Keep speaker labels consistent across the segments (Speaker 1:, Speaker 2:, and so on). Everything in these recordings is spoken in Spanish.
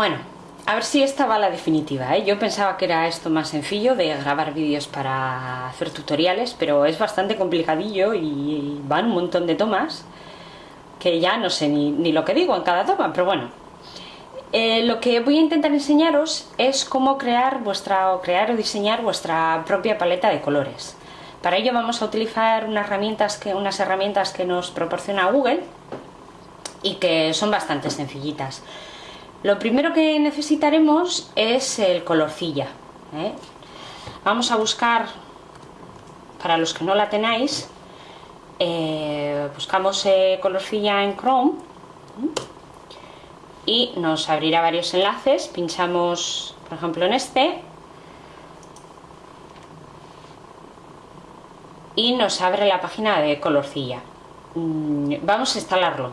Speaker 1: Bueno, a ver si esta va la definitiva, ¿eh? Yo pensaba que era esto más sencillo de grabar vídeos para hacer tutoriales, pero es bastante complicadillo y van un montón de tomas que ya no sé ni, lo que digo en cada toma, pero bueno. Eh, lo que voy a intentar enseñaros es cómo crear vuestra o crear o diseñar vuestra propia paleta de colores. Para ello vamos a utilizar unas herramientas que, unas herramientas que nos proporciona Google y que son bastante sencillitas. Lo primero que necesitaremos es el colorcilla. ¿eh? Vamos a buscar, para los que no la tenéis, eh, buscamos eh, colorcilla en Chrome y nos abrirá varios enlaces. Pinchamos, por ejemplo, en este y nos abre la página de colorcilla. Mm, vamos a instalarlo.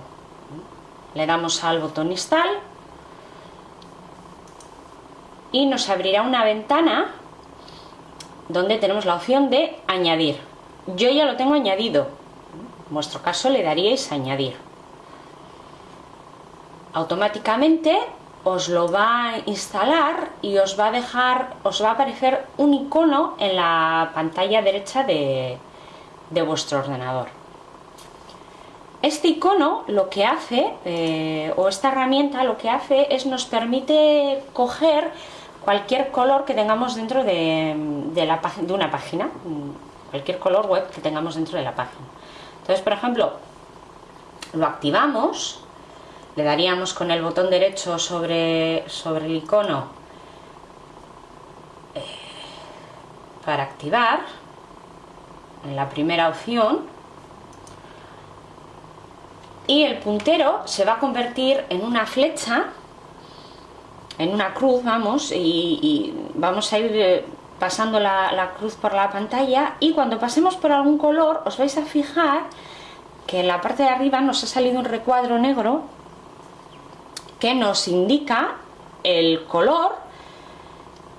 Speaker 1: Le damos al botón install y nos abrirá una ventana donde tenemos la opción de añadir. Yo ya lo tengo añadido. En vuestro caso le daríais añadir. Automáticamente os lo va a instalar y os va a dejar, os va a aparecer un icono en la pantalla derecha de, de vuestro ordenador. Este icono lo que hace, eh, o esta herramienta lo que hace es nos permite coger cualquier color que tengamos dentro de, de una página, cualquier color web que tengamos dentro de la página. Entonces, por ejemplo, lo activamos, le daríamos con el botón derecho sobre, sobre el icono eh, para activar, en la primera opción, y el puntero se va a convertir en una flecha en una cruz, vamos, y, vamos a ir eh, pasando la, cruz por la pantalla y cuando pasemos por algún color os vais a fijar que en la parte de arriba nos ha salido un recuadro negro que nos indica el color,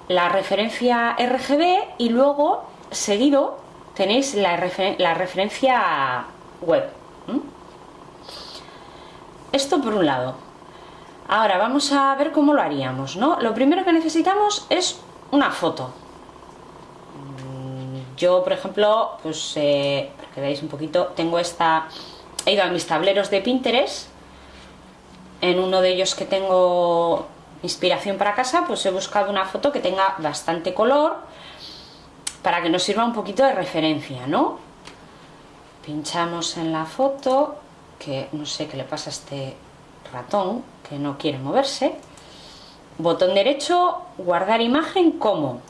Speaker 1: la referencia RGB y luego seguido tenéis la, referencia web. Esto por un lado. Ahora vamos a ver cómo lo haríamos, ¿no? Lo primero que necesitamos es una foto. Mm, yo, por ejemplo, pues eh, para que veáis un poquito, tengo esta... He ido a mis tableros de Pinterest. En uno de ellos que tengo inspiración para casa, pues he buscado una foto que tenga bastante color para que nos sirva un poquito de referencia, ¿no? Pinchamos en la foto, que no sé qué le pasa a este ratón que no quiere moverse. Botón derecho, guardar imagen como.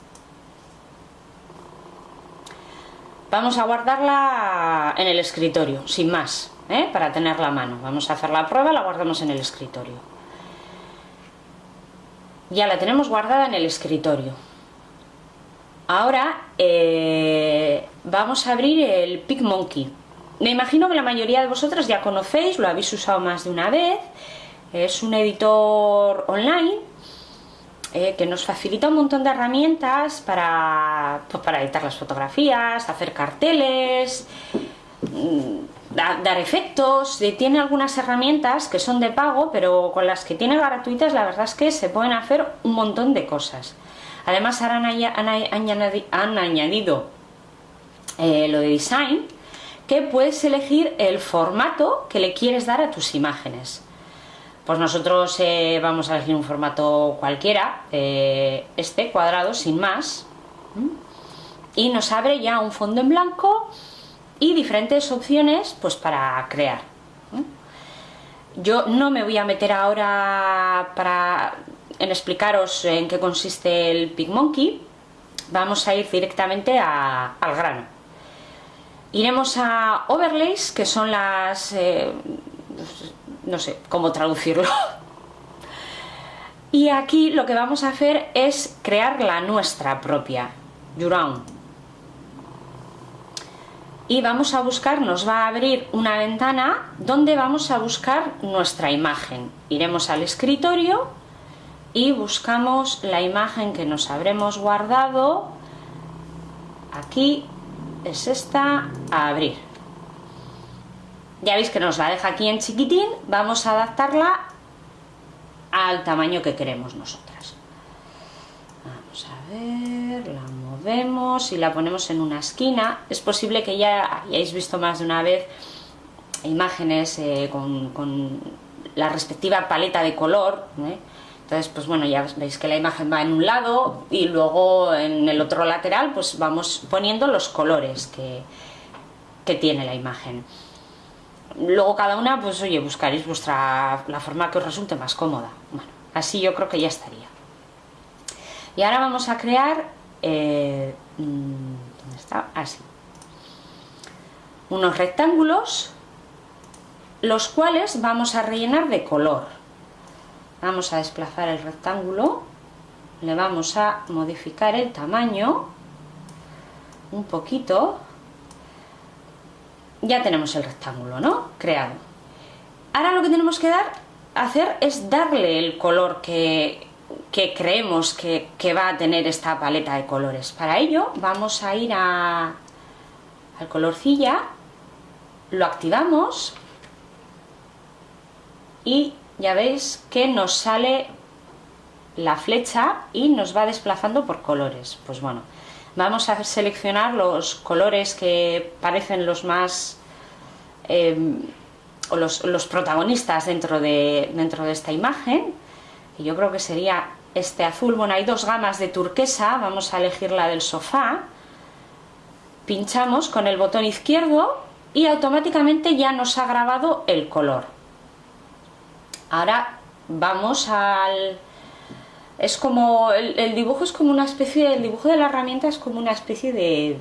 Speaker 1: Vamos a guardarla en el escritorio, sin más, ¿eh? para tenerla a mano. Vamos a hacer la prueba, la guardamos en el escritorio. Ya la tenemos guardada en el escritorio. Ahora eh, vamos a abrir el PicMonkey. Me imagino que la mayoría de vosotras ya conocéis, lo habéis usado más de una vez es un editor online eh, que nos facilita un montón de herramientas para, pues, para editar las fotografías, hacer carteles, mm, dar efectos. Tiene algunas herramientas que son de pago, pero con las que tiene gratuitas la verdad es que se pueden hacer un montón de cosas. Además ahora han, añadido eh, lo de design, que puedes elegir el formato que le quieres dar a tus imágenes. Pues nosotros eh, vamos a elegir un formato cualquiera, eh, este cuadrado, sin más, y nos abre ya un fondo en blanco y diferentes opciones pues para crear. Yo no me voy a meter ahora para en explicaros en qué consiste el PicMonkey, vamos a ir directamente al grano. Iremos a overlays, que son las eh, no sé cómo traducirlo. Y aquí lo que vamos a hacer es crear la nuestra propia, Yuran. Y vamos a buscar, nos va a abrir una ventana donde vamos a buscar nuestra imagen. Iremos al escritorio y buscamos la imagen que nos habremos guardado. Aquí es esta, a abrir ya veis que nos la deja aquí en chiquitín vamos a adaptarla al tamaño que queremos nosotras. Vamos a ver, la movemos y la ponemos en una esquina. Es posible que ya hayáis visto más de una vez imágenes eh, con, la respectiva paleta de color. ¿eh? Entonces, pues bueno, ya veis que la imagen va en un lado y luego en el otro lateral pues vamos poniendo los colores que, que tiene la imagen. Luego cada una, pues oye, buscaréis vuestra, la forma que os resulte más cómoda. Bueno, así yo creo que ya estaría. Y ahora vamos a crear, eh, mm, ¿dónde está? Así. Unos rectángulos, los cuales vamos a rellenar de color. Vamos a desplazar el rectángulo, le vamos a modificar el tamaño un poquito ya tenemos el rectángulo, ¿no? Creado. Ahora lo que tenemos que dar, hacer es darle el color que, creemos que, va a tener esta paleta de colores. Para ello vamos a ir a, al colorcilla, lo activamos y ya veis que nos sale la flecha y nos va desplazando por colores. Pues bueno, Vamos a seleccionar los colores que parecen los más... Em, o los, protagonistas dentro de, dentro de esta imagen. Y yo creo que sería este azul. Bueno, hay dos gamas de turquesa. Vamos a elegir la del sofá. Pinchamos con el botón izquierdo y automáticamente ya nos ha grabado el color. Ahora vamos al, es como, el, dibujo es como una especie, el dibujo de la herramienta es como una especie de,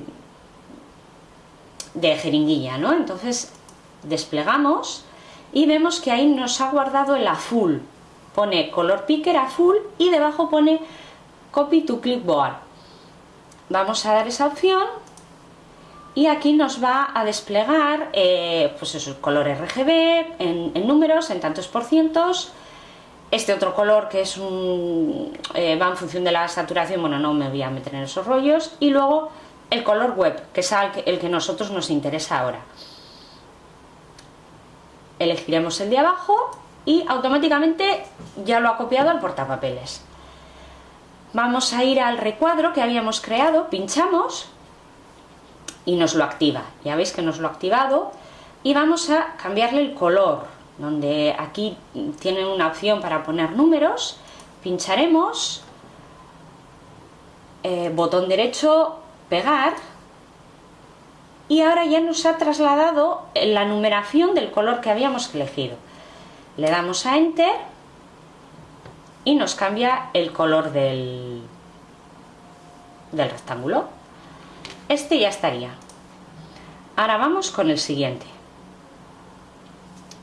Speaker 1: de jeringuilla, ¿no? Entonces desplegamos y vemos que ahí nos ha guardado el azul. Pone color picker azul y debajo pone copy to clipboard. Vamos a dar esa opción y aquí nos va a desplegar eh, pues esos colores RGB en, números, en tantos por cientos, este otro color que es un, eh, va en función de la saturación, bueno, no me voy a meter en esos rollos. Y luego el color web, que es el que a nosotros nos interesa ahora. Elegiremos el de abajo y automáticamente ya lo ha copiado al portapapeles. Vamos a ir al recuadro que habíamos creado, pinchamos y nos lo activa. Ya veis que nos lo ha activado y vamos a cambiarle el color donde aquí tienen una opción para poner números, pincharemos, eh, botón derecho, pegar, y ahora ya nos ha trasladado la numeración del color que habíamos elegido. Le damos a Enter y nos cambia el color del, del rectángulo. Este ya estaría. Ahora vamos con el siguiente.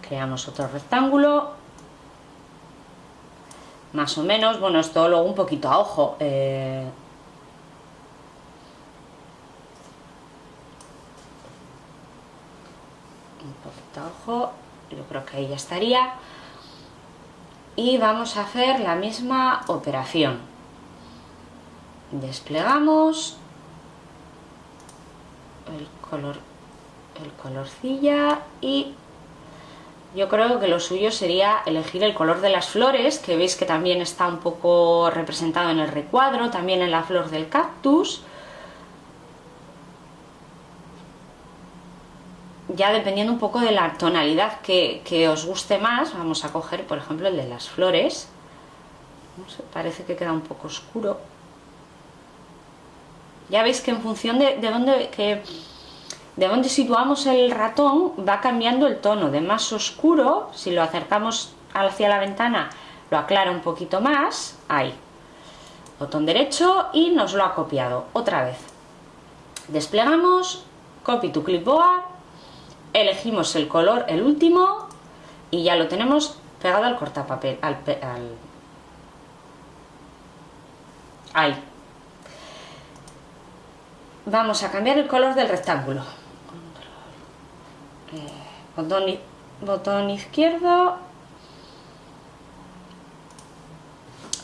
Speaker 1: Creamos otro rectángulo. Más o menos, bueno esto luego un poquito a ojo eh, un poquito a ojo yo creo que ahí ya estaría. Y vamos a hacer la misma operación. Desplegamos el color el colorcilla y yo creo que lo suyo sería elegir el color de las flores, que veis que también está un poco representado en el recuadro, también en la flor del cactus. Ya dependiendo un poco de la tonalidad que, os guste más, vamos a coger por ejemplo el de las flores. parece que queda un poco oscuro. Ya veis que en función de, de dónde... Que, de donde situamos el ratón va cambiando el tono de más oscuro, si lo acercamos hacia la ventana lo aclara un poquito más, ahí, botón derecho y nos lo ha copiado otra vez. Desplegamos, copy to clipboard, elegimos el color, el último, y ya lo tenemos pegado al cortapapel, al, al ahí. Vamos a cambiar el color del rectángulo botón, izquierdo,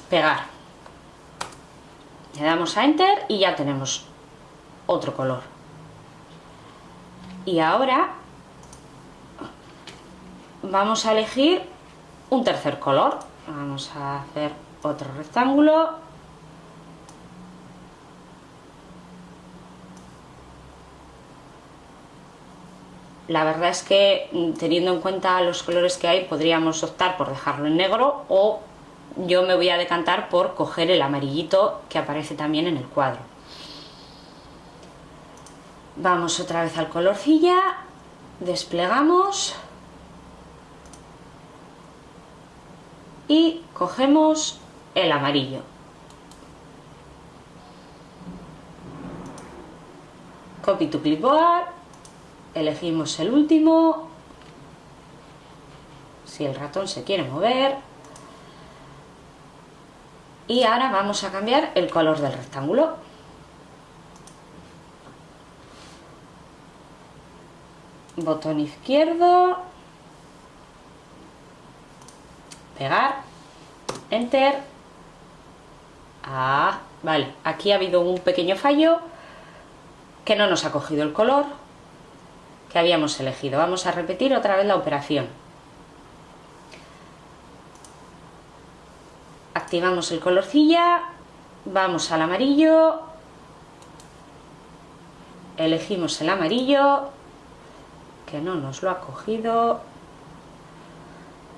Speaker 1: pegar. Le damos a Enter y ya tenemos otro color. Y ahora vamos a elegir un tercer color. vamos a hacer otro rectángulo la verdad es que mm, teniendo en cuenta los colores que hay podríamos optar por dejarlo en negro o yo me voy a decantar por coger el amarillito que aparece también en el cuadro vamos otra vez al colorcilla desplegamos y cogemos el amarillo. Copy to clipboard, elegimos el último, si el ratón se quiere mover, y ahora vamos a cambiar el color del rectángulo. Botón izquierdo, pegar, enter, ah, vale, aquí ha habido un pequeño fallo que no nos ha cogido el color que habíamos elegido. Vamos a repetir otra vez la operación. Activamos el colorcilla, vamos al amarillo, elegimos el amarillo, que no nos lo ha cogido,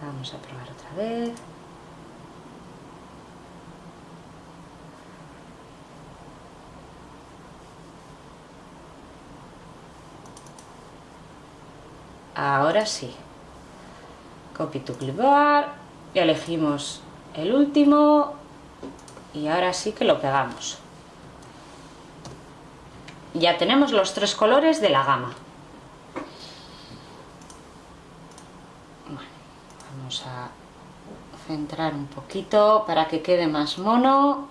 Speaker 1: Vamos a probar otra vez. Ahora sí. Copy to clipboard. Elegimos el último. Y ahora sí que lo pegamos. Ya tenemos los tres colores de la gama. a centrar un poquito para que quede más mono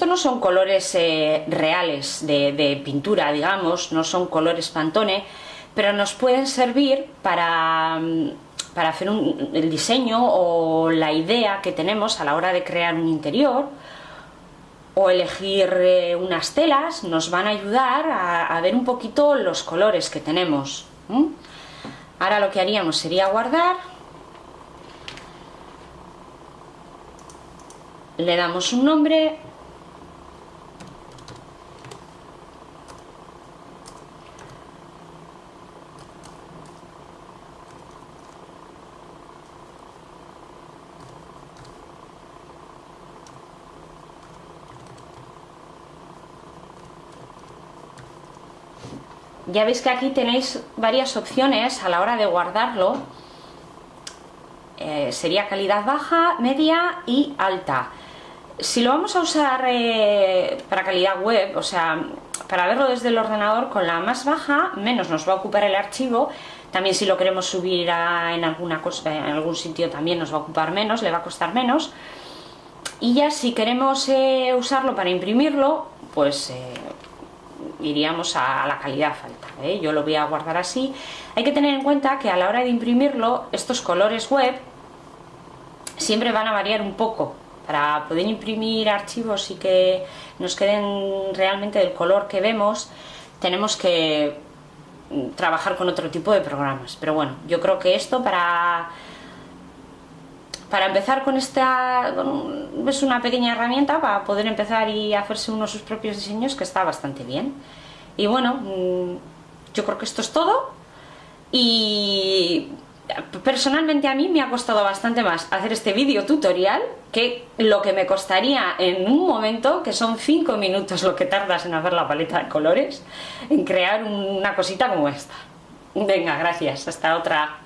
Speaker 1: Esto no son colores eh, reales de, pintura, digamos, no son colores Pantone, pero nos pueden servir para, mm, para hacer el diseño o la idea que tenemos a la hora de crear un interior o elegir eh, unas telas nos van a ayudar a, ver un poquito los colores que tenemos. Ahora lo que haríamos sería guardar. Le damos un nombre ya veis que aquí tenéis varias opciones a la hora de guardarlo. Eh, sería calidad baja, media y alta. Si lo vamos a usar eh, para calidad web, o sea, para verlo desde el ordenador con la más baja, menos nos va a ocupar el archivo. También si lo queremos subir en, alguna cosa, en algún sitio también nos va a ocupar menos, le va a costar menos. Y ya si queremos eh, usarlo para imprimirlo, pues iríamos a la calidad alta. ¿eh? Yo lo voy a guardar así. Hay que tener en cuenta que a la hora de imprimirlo, estos colores web siempre van a variar un poco. Para poder imprimir archivos y que nos queden realmente del color que vemos, tenemos que trabajar con otro tipo de programas. Pero bueno, yo creo que esto para para empezar con esta, es una pequeña herramienta para poder empezar y hacerse uno sus propios diseños que está bastante bien. Y bueno, mm, yo creo que esto es todo y personalmente a mí me ha costado bastante más hacer este vídeo tutorial que lo que me costaría en un momento, que son 5 minutos lo que tardas en hacer la paleta de colores, en crear una cosita como esta. Venga, gracias, hasta otra.